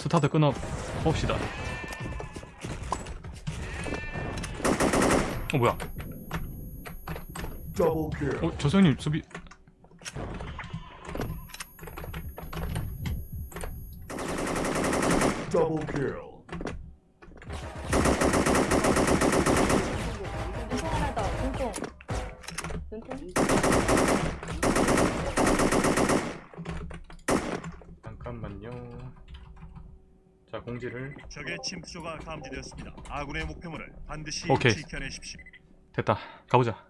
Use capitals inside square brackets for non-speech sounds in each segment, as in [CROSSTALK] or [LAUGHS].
스타트 끊어 봅시다 어 뭐야. 어 조성님 수비 kill. 눈통 하나 더. 눈통. 눈통. 잠깐만요 자 공지를 적의 침투조가 감지되었습니다. 아군의 목표물을 반드시 오케이. 지켜내십시오. 됐다 가보자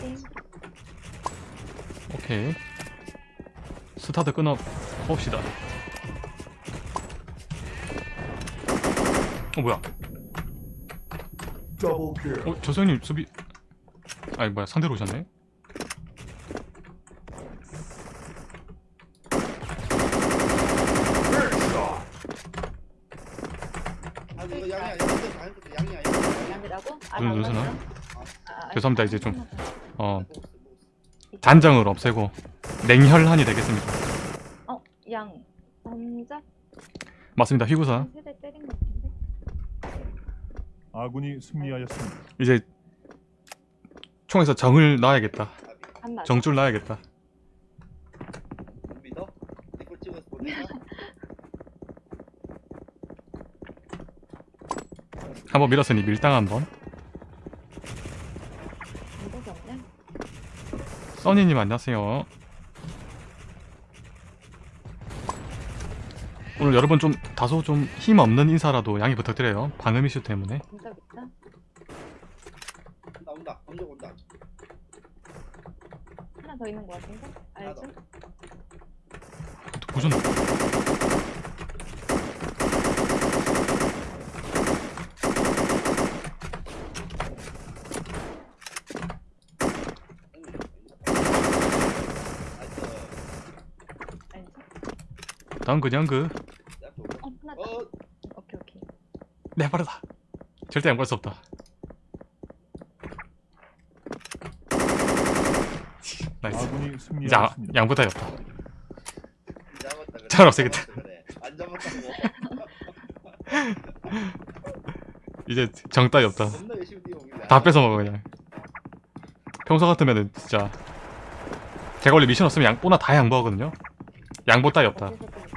땡. 오케이 스타트 끊어 봅시다 어 뭐야. 어 조성님 수비 아니 뭐야 상대로 오셨네 Headshot. 아 이거 양이야 양이야 양이야 양이야 양이라고? 아, 눈 눈 양이라고? 쓰나? 아, 아, 죄송합니다, 이제 좀. 어 단정을 없애고 냉혈한이 되겠습니다 어, 양. 남자? 맞습니다 휘구사? 아군이 승리하였습니다. 이제 총에서 정을 놔야겠다. 정줄 놔야겠다 한번 밀었으니 밀당 한번 방법이 없네. 써니님 안녕하세요 오늘 여러분 좀 다소 좀 힘없는 인사라도 양해 부탁드려요 방음 이슈 때문에. 온다 온다 감정 온다 하나 더 있는 것 같은데? 하나 보셨나? 다음 그냥 그 어. 어 오케이, 오케이. 내 빠르다 절대 양보할 수 없다 나이스 이제 아. 양보다 없다 잘 없애겠다. 안 [LAUGHS] 이제 정 따위 없다 다 뺏어 먹어 그냥 평소 같으면은 진짜 제가 원래 미션 없으면 양보나 다 양보하거든요 양보 따위 없다 어디서 또 있지?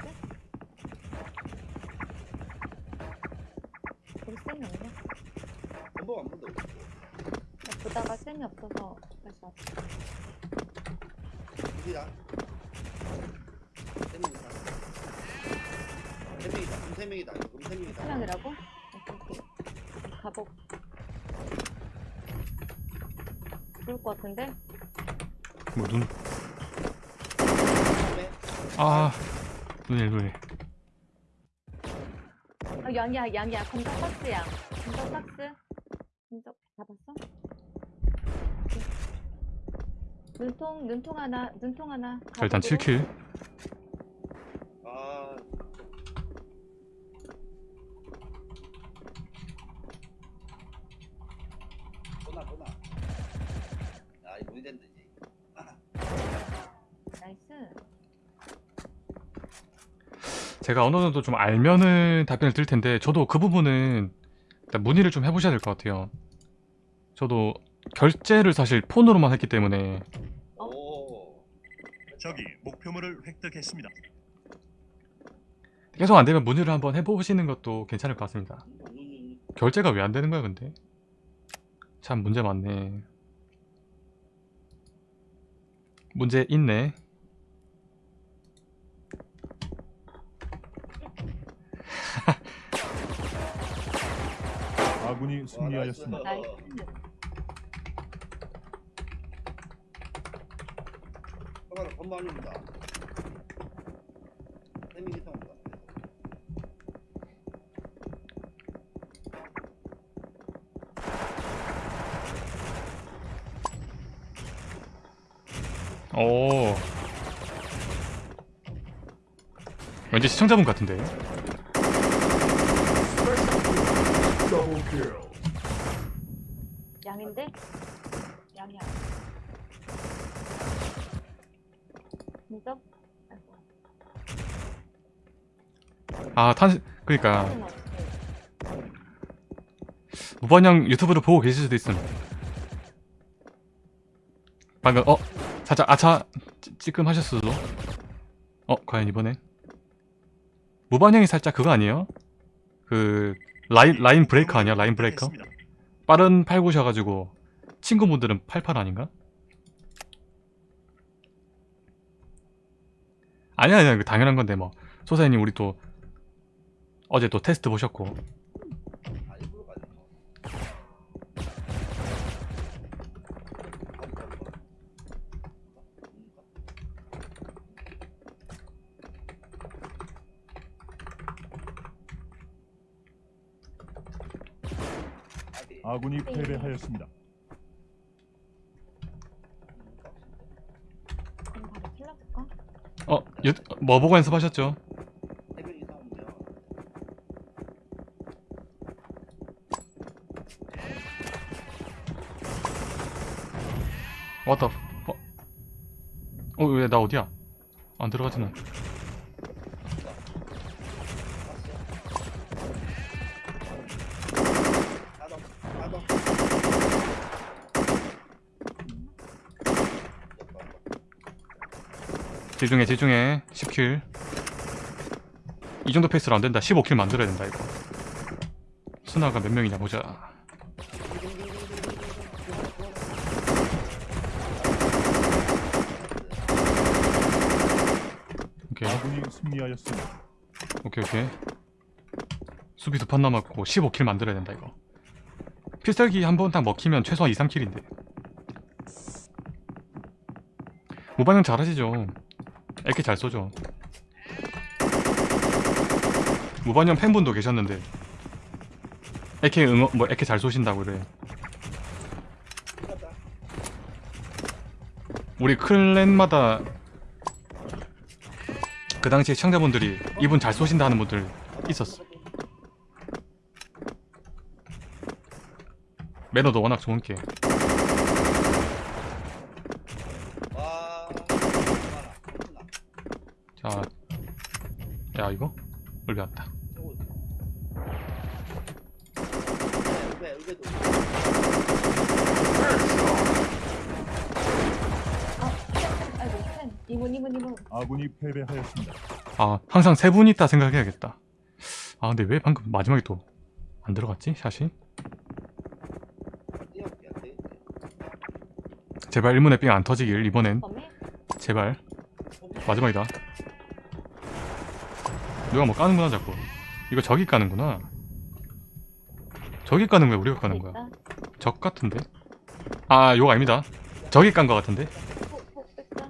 우리 쌤이 없네. 한번 한 번도 없고 나 보다가 쌤이 없어서 다시 왔어. 어디야? 세 명이다 세 명이다 그럼 세 명이다 그럼 세 명이다 사랑이라고? 오케이, 오케이. 가복. 좋을 것 같은데? 뭐눈 다음에 아 눈일 눈일 어, 양이야, 양이야. 검정 박스 양. 검정 박스. 검정 잡았어? 눈통, 눈통 하나, 눈통 하나. 자 일단 가복으로. 7킬 아 보나 보나 아 이거 어디 된다지 nice. 제가 어느 정도 좀 알면은 답변을 드릴 텐데 저도 그 부분은 일단 문의를 좀 해보셔야 될 것 같아요. 저도 결제를 사실 폰으로만 했기 때문에. 어? 오. 적이 목표물을 획득했습니다. 계속 안 되면 문의를 한번 해보시는 것도 괜찮을 것 같습니다. 음, 결제가 왜 안 되는 거야 근데? 참 문제 많네. 문제 있네 아군이 승리하였습니다. Nice. 잠깐만 건방입니다 세 명이 다 온다 오 왠지 시청자분 같은데 Double kill. 양인데? 양이야. 진짜 아 탄 그러니까 무슨 없지. 무반영 유튜브를 보고 계실 수도 있음. 방금 어 살짝 아차 찌- 찌끔하셨을 수도. 어 과연 이번엔 무반영이 살짝 그거 아니에요? 그 라인 라인 브레이커 아니야? 라인 브레이커? 빠른 팔구셔가지고 친구분들은 88 아닌가? 아니야 아니야 그 당연한 건데 뭐 소사님 우리 또 어제 또 테스트 보셨고 아 아군이 네. 패배하였습니다. 어? 유, 뭐 보고 연습하셨죠? 왔다. 어? 어 왜 나 어디야? 안 들어가지는 집중해 집중해. 10kill. 이 정도 페이스로 안된다. 15kill 만들어야 된다 이거. 순아가 몇 명이냐 보자 오케이 아군이 승리하였습니다. 오케이 오케이. 수비 두 판 남았고 15kill 만들어야 된다 이거. 필살기 한 번 딱 먹히면 최소한 2, 3kill인데. 모반형 잘하시죠? 이렇게 잘 쏘죠. 무반형 팬분도 계셨는데. 이렇게 응어 뭐 이렇게 잘 쏘신다고 그래. 우리 클랜마다 그 당시에 시청자분들이 이분 잘 쏘신다 하는 분들 있었어. 매너도 워낙 좋은 게. 와 자, 야 이거? 올배왔다 울베 울베도 아, 아이고, 이분. 아군이 패배하였습니다. 아 항상 세 분 있다 생각해야겠다. 아 근데 왜 방금 마지막에 또 안 들어갔지 샷이? 제발 일문의 삥안 터지길 이번엔? 제발 마지막이다. 누가 뭐 까는구나 자꾸. 이거 저기 까는구나. 저기 까는 거야 우리가 까는 거야? 있다. 적 같은데? 아 요거 아닙니다. 저기 깐 거 같은데? 폭, 폭, 뺐다.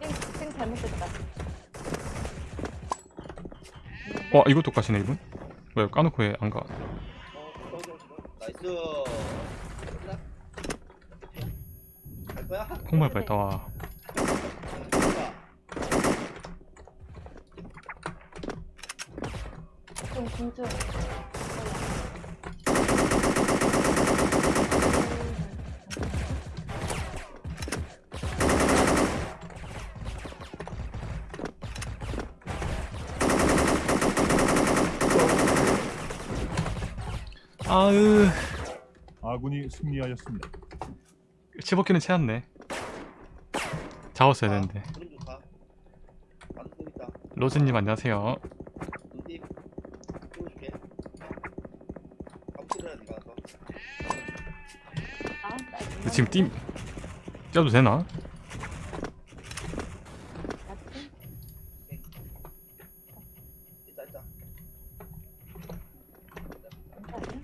띵, 띵 잘못됐다. 와 이것도 까시네 이분? 왜 까놓고 왜 안 가? 나이스. 끝나? 갈 거야? 콩말 뻔했다 와. 좀 군주. 아으 아군이 승리하였습니다. 15킬은 채웠네. 잡았어야 되는데. 로즈님 안녕하세요. 지금 띠 쪄도 되나? 맞지? 있다, 있다. 괜찮니?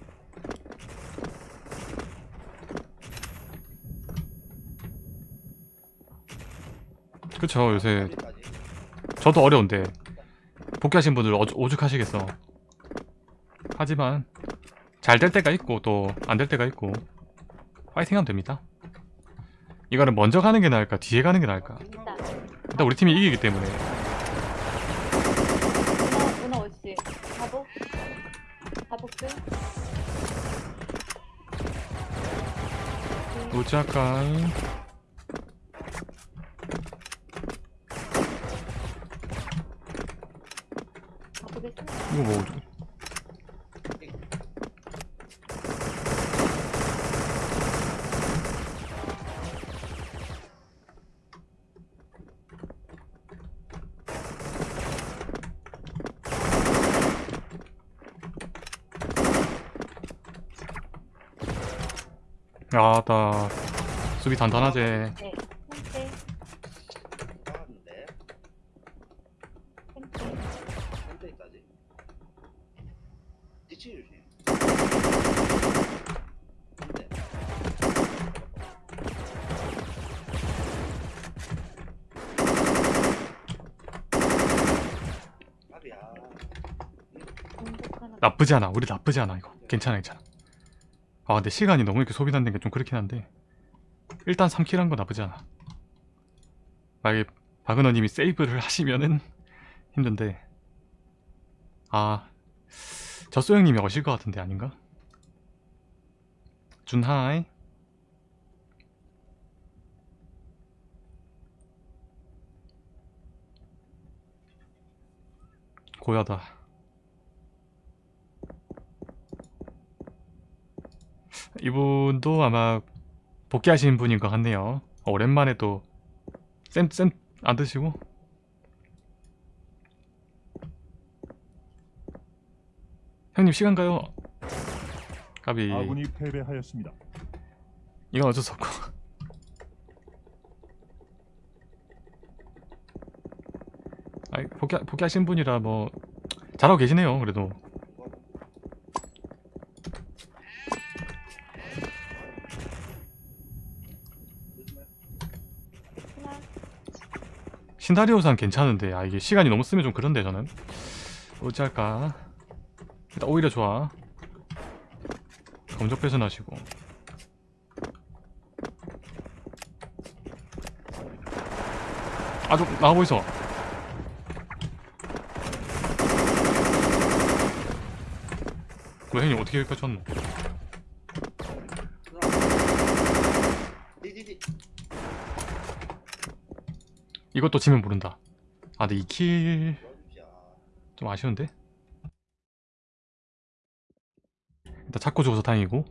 그쵸 요새. 저도 어려운데 복귀하신 분들 어주- 오죽하시겠어. 하지만 잘 될 때가 있고 또 안 될 때가 있고 파이팅하면 됩니다. 이거는 먼저 가는 게 나을까 뒤에 가는 게 나을까? 일단 우리 팀이 이기기 때문에 문어? 음, 우짜깔 가보겠습니다. 이거 뭐 아나 수비 단단하제 네. 나쁘지 않아. 우리 나쁘지 않아 이거. 괜찮아 괜찮아 아 근데 시간이 너무 이렇게 소비되는 게 좀 그렇긴 한데. 일단 3킬 한 거 나쁘지 않아. 만약에 박은호님이 세이브를 하시면은 [LAUGHS] 힘든데. 아 젖소형님이 어실 것 같은데 아닌가? 준하이. 고야다 이분도 아마 복귀하신 분인 것 같네요. 어, 오랜만에 또 쌤쌤 안 드시고 형님 시간 가요. 까비 아군이 패배하였습니다. 이건 어쩔 수 없고 아이 복귀 복귀하신 분이라 뭐 잘하고 계시네요. 그래도 신다리오산 괜찮은데 아 이게 시간이 너무 쓰면 좀 그런데 저는. 어찌할까? 일단 오히려 좋아. 검적 배선하시고. 아좀 있어 왜 형님 어떻게 여기까지 왔노 디디디. 이것도 지면 모른다 아 근데 2킬 도와주자. 좀 아쉬운데? 일단 찾고 죽어서 다행이고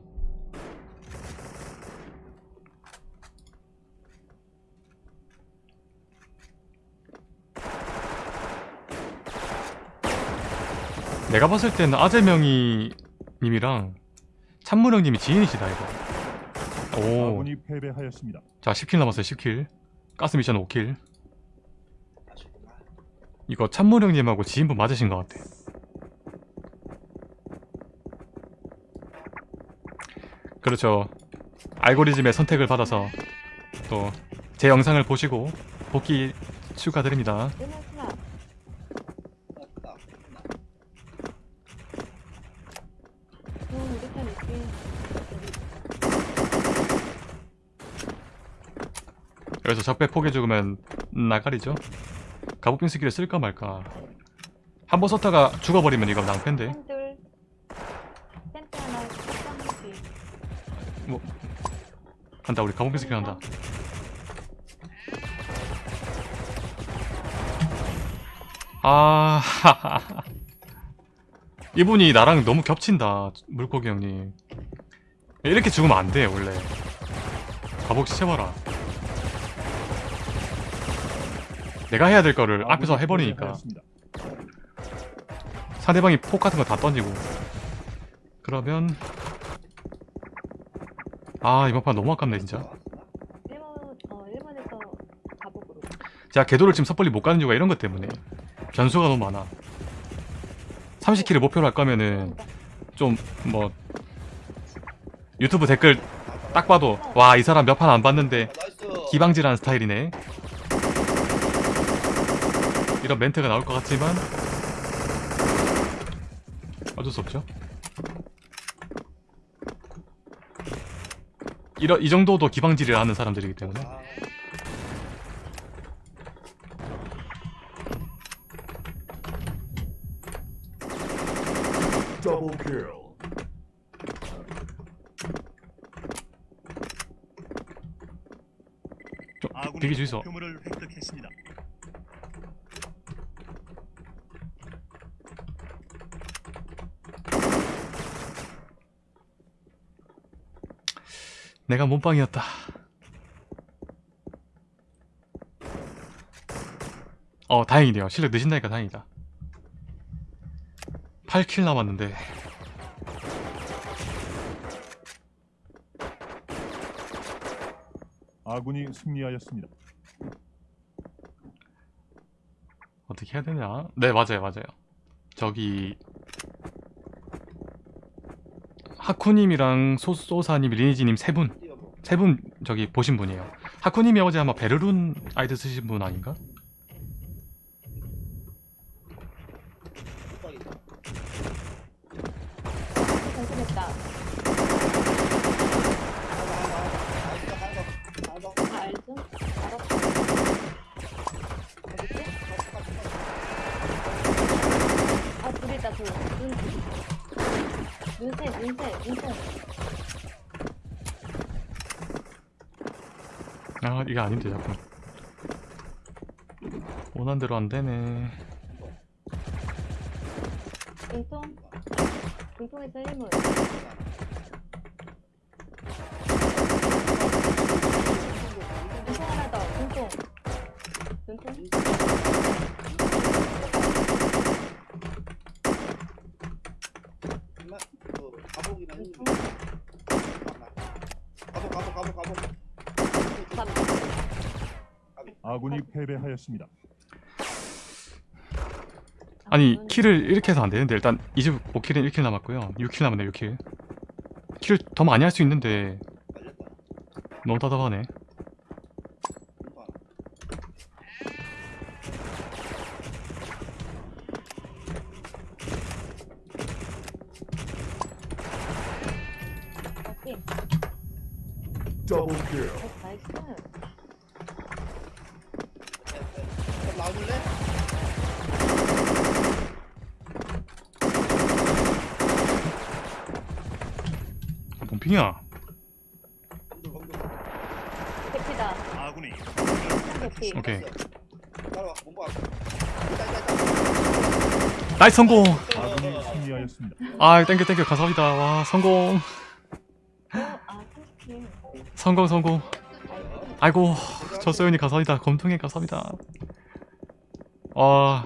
내가 봤을 때는 아재명이 님이랑 찬무령 님이 지인이시다 이거 오. 자 10킬 남았어요 10킬 가스 미션 5킬 아쉽구나. 이거 참모령님하고 지인분 맞으신 것 같아. 그렇죠. 알고리즘의 선택을 받아서 또 제 영상을 보시고 복귀 축하드립니다. 여기서 적배 포개 죽으면 나가리죠. 가복빙 스킬을 쓸까 말까. 한 번 썼다가 죽어버리면 이거 낭패인데. 하나. 펜트 간다 우리 가복빙 스킬 한다. 아 [LAUGHS] 이분이 나랑 너무 겹친다 물고기 형님 이렇게 죽으면 안 돼 원래 가복 시켜봐라 내가 해야 될 거를 앞에서 아군이 해버리니까. 상대방이 폭 같은 거 다 던지고 그러면 아 이번 판 너무 아깝네 진짜 어. 제가 궤도를 지금 섣불리 못 가는 이유가 이런 것 때문에 변수가 너무 많아 30킬을 목표로 할 거면은 좀 뭐 유튜브 댓글 딱 봐도 와 이 사람 몇 판 안 봤는데 아. 기방질하는 스타일이네 이런 멘트가 나올 것 같지만 어쩔 수 없죠 이러, 이 정도도 기방질을 하는 사람들이기 때문에. 아군이 되게 주의소. 목표물을 획득했습니다. 내가 몸빵이었다. 어, 다행이네요. 실력 느신다니까 다행이다. 8킬 남았는데. 아군이 승리하였습니다. 어떻게 해야 되냐? 네, 맞아요, 맞아요. 저기 하쿠님이랑 소소사님, 리니지님 세 분, 뛰어보. 세 분 저기 보신 분이에요. 하쿠님이 어제 아마 베르룬 아이디 쓰신 분 아닌가? 깜빡이다. 공격했다. 알바, 알바, 알바, 알바. 다 알죠? 알았어. 어디지? 아, 둘이다, 둘. 눈. 눈새, 눈새, 눈새. 아, 이게 아닌데 자꾸. 원한 대로 안 되네. 눈통. 눈통에서 1문. 눈통 하나 더. 눈통. 눈통. 정말 그 가복이나 힘이 눈통. 가복 가복 가복 가복 밥. 아군이 패배하였습니다. 아니, 눈. 킬을 이렇게 해서 안 되는데 일단 25킬은 1킬 남았고요. 6킬 남았네, 6킬. 킬을 더 많이 할 수 있는데 너무 답답하네. 눈 봐. 오케이. 더블 킬. 나와줄래? 뭔 핑이야? 검들 검들 대피다. 아군이 대피. 오케이. 따라와 몸봐 나이스 성공! 아군이 승리하였습니다. 아, 땡겨 땡겨 감사합니다. 와, 성공. 어, 아, 30킬. 성공 성공. 아이고. 아이고, 저 소연이 감사합니다. 검통에 감사합니다. 아,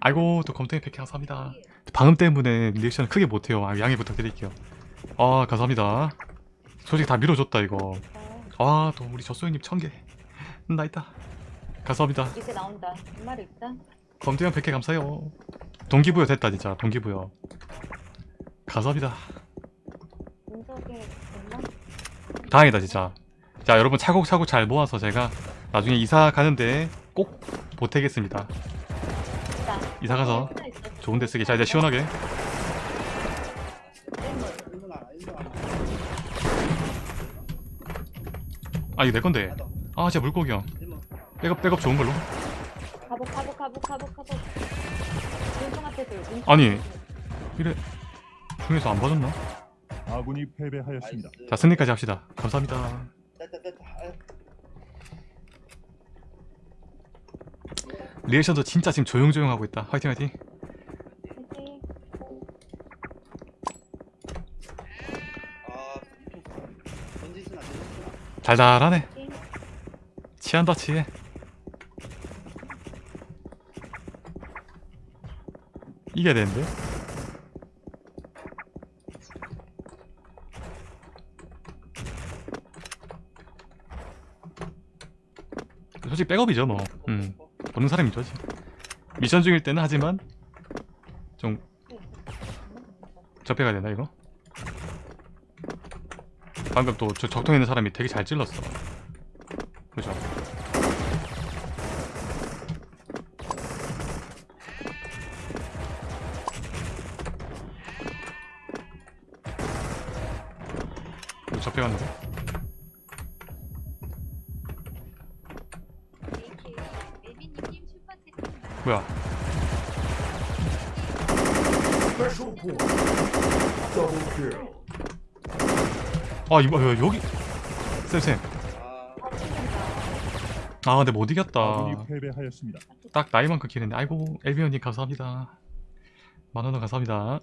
아이고 또 검통에 100개 감사합니다. 방음 때문에 리액션 크게 못해요. 아, 양해 부탁드릴게요. 아, 감사합니다. 솔직히 다 밀어줬다 이거. 어, 아, 또 우리 저소연님 1000개. 나 있다. 감사합니다. 이제 나온다. 한 마리 있다. 검증형 100개 감사해요. 동기부여 됐다 진짜 동기부여. 감사합니다. 다행이다 진짜. 자 여러분 차곡차곡 잘 모아서 제가 나중에 이사 가는데 꼭 보태겠습니다. 있다. 이사 가서 하나 있었어. 좋은 데 쓰게. 자 이제 시원하게. 아 이거 내 건데. 아 진짜 물고기 형. 일문 백업 백업 좋은 걸로. 가복, 가복, 가복, 가복, 가복. 아니. 이래 중에서 안 봐줬나? 아군이 패배하였습니다. 자 승리까지 합시다. 감사합니다. 됐다 됐다 아유. 리액션도 진짜 지금 조용조용 하고 있다. 화이팅 화이팅. 달달하네. 치한다 치해. 이겨야 되는데. 솔직히 백업이죠 뭐. 음. 보는 사람이 좋지. 미션 중일 때는 하지만 좀 접해가야 되나 이거? 방금 또 저 적통 있는 사람이 되게 잘 찔렀어. 뭐야? 아 이거 야, 여기. 쌤쌤. 아 근데 못 이겼다. 패배하였습니다. 딱 나이만큼 기는데. 아이고 엘비언님 감사합니다. 만원원 감사합니다.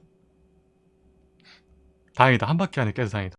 다행이다. 한 바퀴 안에 깨서 다행이다